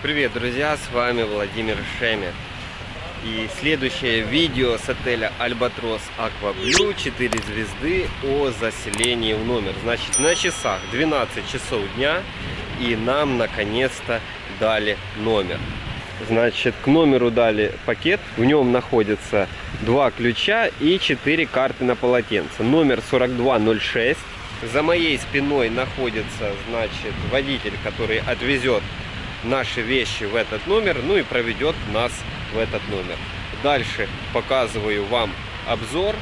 Привет, друзья, с вами Владимир Шемер. И следующее видео с отеля Альбатрос Акваблю 4 звезды о заселении в номер. Значит, на часах 12 часов дня и нам наконец-то дали номер. Значит, к номеру дали пакет, в нем находятся два ключа и 4 карты на полотенце. Номер 4206. За моей спиной находится, значит, водитель, который отвезет наши вещи в этот номер, ну и проведет нас в этот номер. Дальше показываю вам обзор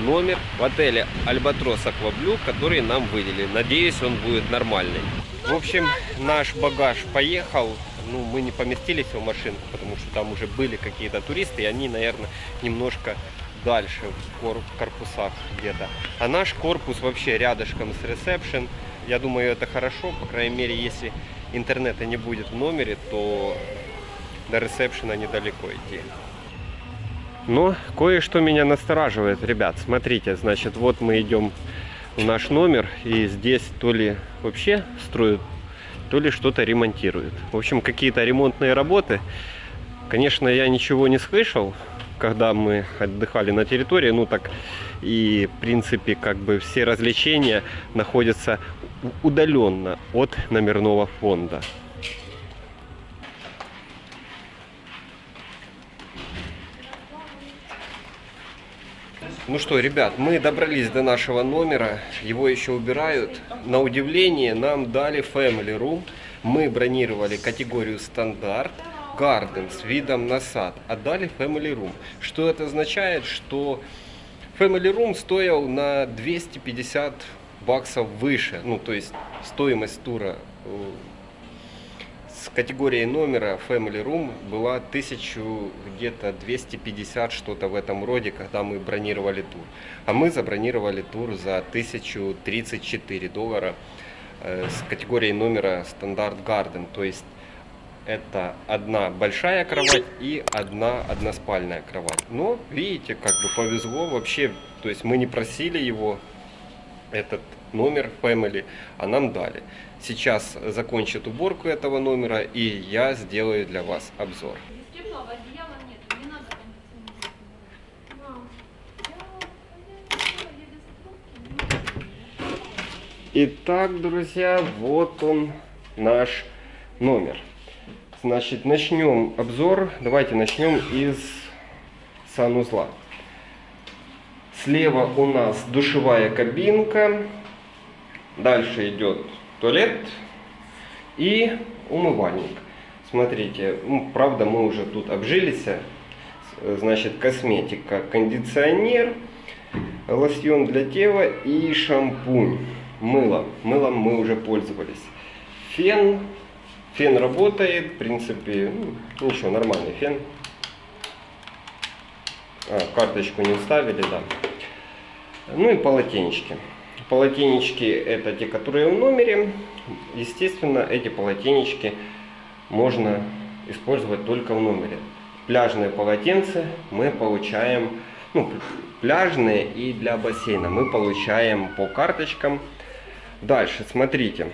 номер в отеле Альбатрос Акваблю, который нам выделили. Надеюсь, он будет нормальный. В общем, наш багаж поехал. Ну, мы не поместились в машинку, потому что там уже были какие-то туристы, и они, наверное, немножко дальше в корпусах где-то. А наш корпус вообще рядышком с ресепшн. Я думаю, это хорошо, по крайней мере, если интернета не будет в номере, то до ресепшена недалеко идти. Но кое-что меня настораживает, ребят. Смотрите, значит, вот мы идем в наш номер, и здесь то ли вообще строят, то ли что-то ремонтируют. В общем, какие-то ремонтные работы. Конечно, я ничего не слышал, когда мы отдыхали на территории. Ну так и, в принципе, как бы все развлечения находятся удаленно от номерного фонда. Ну что, ребят, мы добрались до нашего номера, его еще убирают. На удивление нам дали Family Room. Мы бронировали категорию стандарт, Garden с видом на сад, отдали Family Room. Что это означает? Что Family Room стоил на 250 баксов выше. Ну, то есть стоимость тура э, с категорией номера Family Room была 1000 где-то 250 что-то в этом роде, когда мы бронировали тур. А мы забронировали тур за 1034 доллара э, с категорией номера стандарт Garden. То есть это одна большая кровать и одна односпальная кровать. Но, видите, как бы повезло вообще, то есть мы не просили его, этот номер Family, а нам дали. Сейчас закончат уборку этого номера и я сделаю для вас обзор. Итак, друзья, вот он наш номер. Значит, начнем обзор. Давайте начнем из санузла. Слева у нас душевая кабинка. Дальше идет туалет и умывальник. Смотрите, ну, правда мы уже тут обжились. Значит, косметика, кондиционер, лосьон для тела и шампунь. Мыло. Мылом мы уже пользовались. Фен Фен работает, в принципе, ну, ничего, нормальный фен. А, карточку не вставили, да. Ну и полотенечки. Полотенечки это те, которые в номере. Естественно, эти полотенечки можно использовать только в номере. Пляжные полотенца мы получаем, ну, пляжные и для бассейна мы получаем по карточкам. Дальше, смотрите.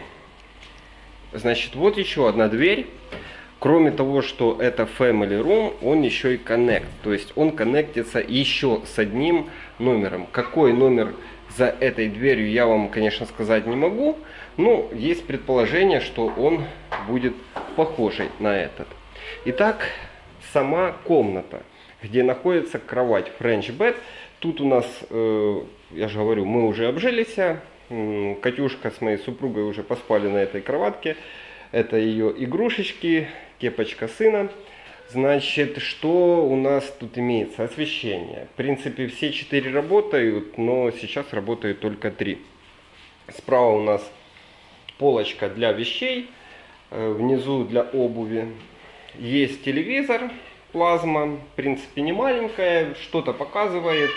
Значит, вот еще одна дверь. Кроме того, что это Family Room, он еще и Connect. То есть он коннектится еще с одним номером. Какой номер за этой дверью, я вам, конечно, сказать не могу. Но есть предположение, что он будет похожий на этот. Итак, сама комната, где находится кровать French Bed. Тут у нас, э, я же говорю, мы уже обжились. Катюшка с моей супругой уже поспали на этой кроватке. Это ее игрушечки, кепочка сына. Значит, что у нас тут имеется? Освещение. В принципе, все четыре работают, но сейчас работают только три. Справа у нас полочка для вещей, э, внизу для обуви. Есть телевизор, плазма, в принципе, не маленькая, что-то показывает.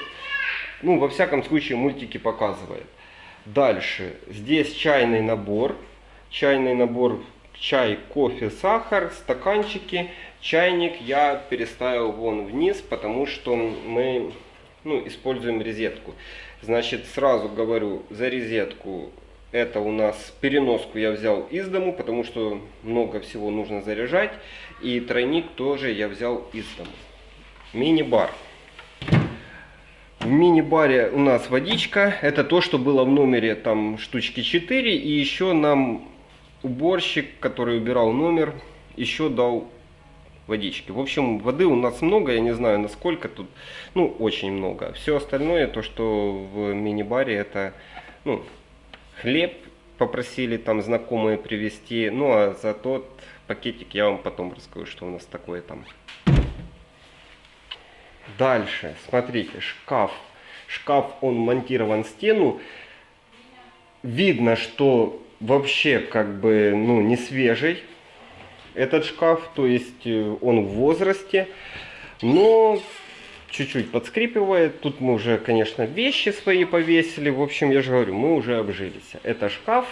Ну, во всяком случае, мультики показывает. Дальше, здесь чайный набор. Чайный набор чай, кофе, сахар, стаканчики. Чайник я переставил вон вниз, потому что мы ну, используем резетку. Значит, сразу говорю, за резетку Это у нас переноску я взял из дому, потому что много всего нужно заряжать. И тройник тоже я взял из дому. Мини-бар. В мини-баре у нас водичка. Это то, что было в номере там штучки 4. И еще нам уборщик, который убирал номер, еще дал водички. В общем, воды у нас много, я не знаю насколько тут, ну, очень много. Все остальное, то, что в мини-баре, это, ну, хлеб попросили там знакомые привезти. Ну, а за тот пакетик я вам потом расскажу, что у нас такое там. Дальше, смотрите, шкаф. Шкаф, он монтирован в стену. Видно, что вообще как бы, ну, не свежий этот шкаф, то есть э, он в возрасте, но чуть-чуть подскрипывает. Тут мы уже, конечно, вещи свои повесили. В общем, я же говорю, мы уже обжились. Это шкаф.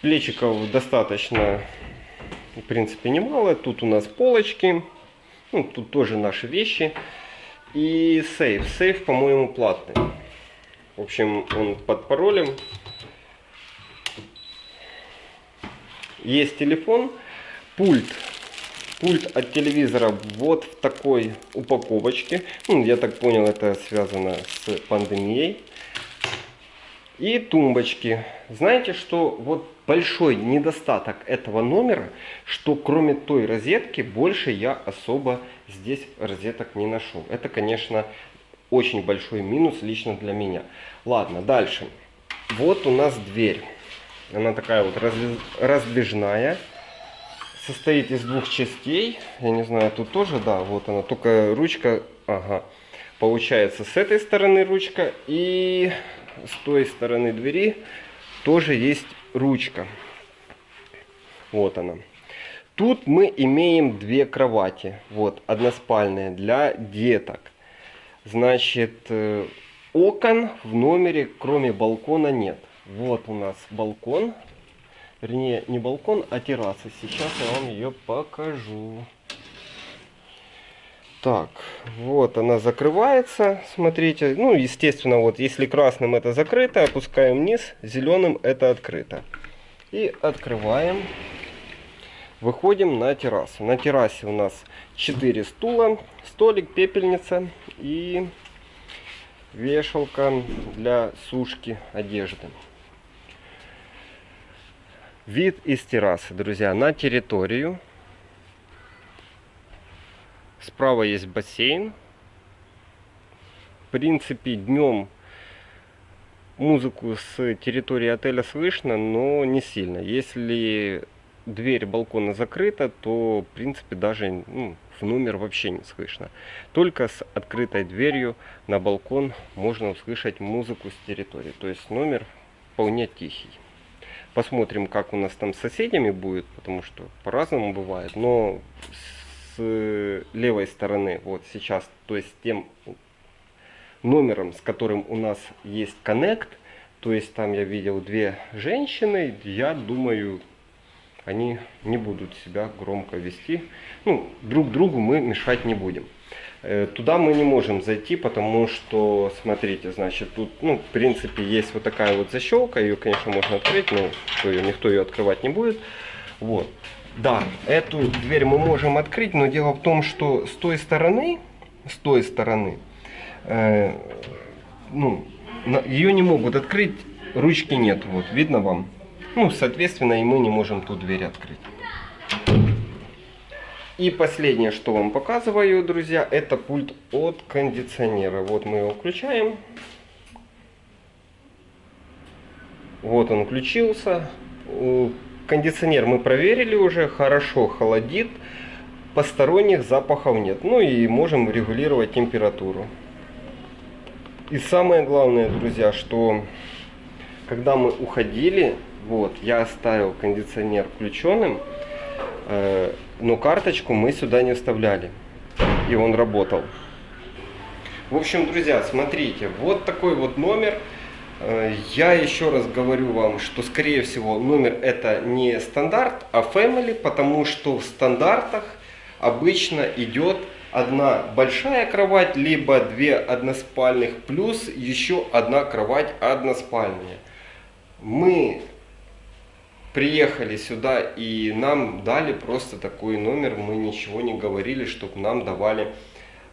Плечиков достаточно, в принципе, немало. Тут у нас полочки. Ну, тут тоже наши вещи. И сейф. Сейф, по-моему, платный. В общем, он под паролем. Есть телефон. Пульт. Пульт от телевизора вот в такой упаковочке. Ну, я так понял, это связано с пандемией. И тумбочки. Знаете, что вот большой недостаток этого номера, что кроме той розетки больше я особо здесь розеток не нашел. Это, конечно, очень большой минус лично для меня. Ладно, дальше. Вот у нас дверь. Она такая вот раздвижная состоит из двух частей. Я не знаю, тут тоже, да, вот она, только ручка, ага. Получается, с этой стороны ручка и с той стороны двери тоже есть ручка. Вот она. Тут мы имеем две кровати, вот, односпальные для деток. Значит, э, окон в номере, кроме балкона, нет. Вот у нас балкон Вернее, не балкон, а терраса. Сейчас я вам ее покажу. Так, вот она закрывается, смотрите. Ну, естественно, вот если красным это закрыто, опускаем вниз, зеленым это открыто. И открываем. Выходим на террасу. На террасе у нас 4 стула, столик, пепельница и вешалка для сушки одежды. Вид из террасы, друзья, на территорию. Справа есть бассейн. В принципе, днем музыку с территории отеля слышно, но не сильно. Если дверь балкона закрыта, то, в принципе, даже ну, в номер вообще не слышно. Только с открытой дверью на балкон можно услышать музыку с территории. То есть номер вполне тихий. Посмотрим, как у нас там с соседями будет, потому что по-разному бывает. Но с левой стороны, вот сейчас, то есть тем номером, с которым у нас есть коннект, то есть там я видел две женщины, я думаю, они не будут себя громко вести. Ну, друг другу мы мешать не будем. Э, туда мы не можем зайти, потому что, смотрите, значит, тут, ну, в принципе, есть вот такая вот защелка. Ее, конечно, можно открыть, но никто ее открывать не будет. Вот. Да, эту дверь мы можем открыть, но дело в том, что с той стороны, с той стороны, э, ну, ее не могут открыть, ручки нет, вот, видно вам? Ну, соответственно, и мы не можем ту дверь открыть. И последнее, что вам показываю, друзья, это пульт от кондиционера. Вот мы его включаем. Вот он включился. Кондиционер мы проверили уже, хорошо холодит. Посторонних запахов нет. Ну и можем регулировать температуру. И самое главное, друзья, что когда мы уходили, вот, я оставил кондиционер включенным, э, но карточку мы сюда не вставляли. И он работал. В общем, друзья, смотрите, вот такой вот номер. Э, я еще раз говорю вам, что скорее всего номер это не стандарт, а family, потому что в стандартах обычно идет одна большая кровать, либо две односпальных, плюс еще одна кровать односпальная. Мы приехали сюда и нам дали просто такой номер. Мы ничего не говорили, чтобы нам давали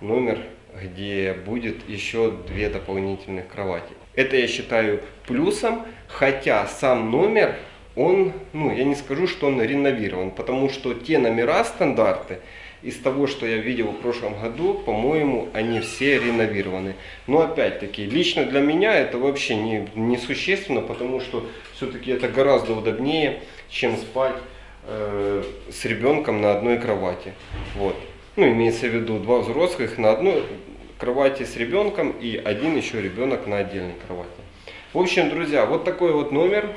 номер, где будет еще две дополнительных кровати. Это я считаю плюсом, хотя сам номер, он, ну я не скажу, что он реновирован, потому что те номера стандарты, из того, что я видел в прошлом году, по-моему, они все реновированы. Но опять-таки, лично для меня это вообще не, не существенно, потому что все-таки это гораздо удобнее, чем спать э, с ребенком на одной кровати. Вот. Ну, имеется в виду два взрослых на одной кровати с ребенком и один еще ребенок на отдельной кровати. В общем, друзья, вот такой вот номер.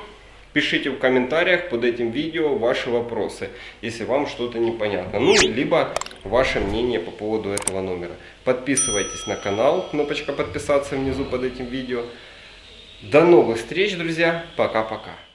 Пишите в комментариях под этим видео ваши вопросы, если вам что-то непонятно. Ну, либо ваше мнение по поводу этого номера. Подписывайтесь на канал, кнопочка подписаться внизу под этим видео. До новых встреч, друзья. Пока-пока.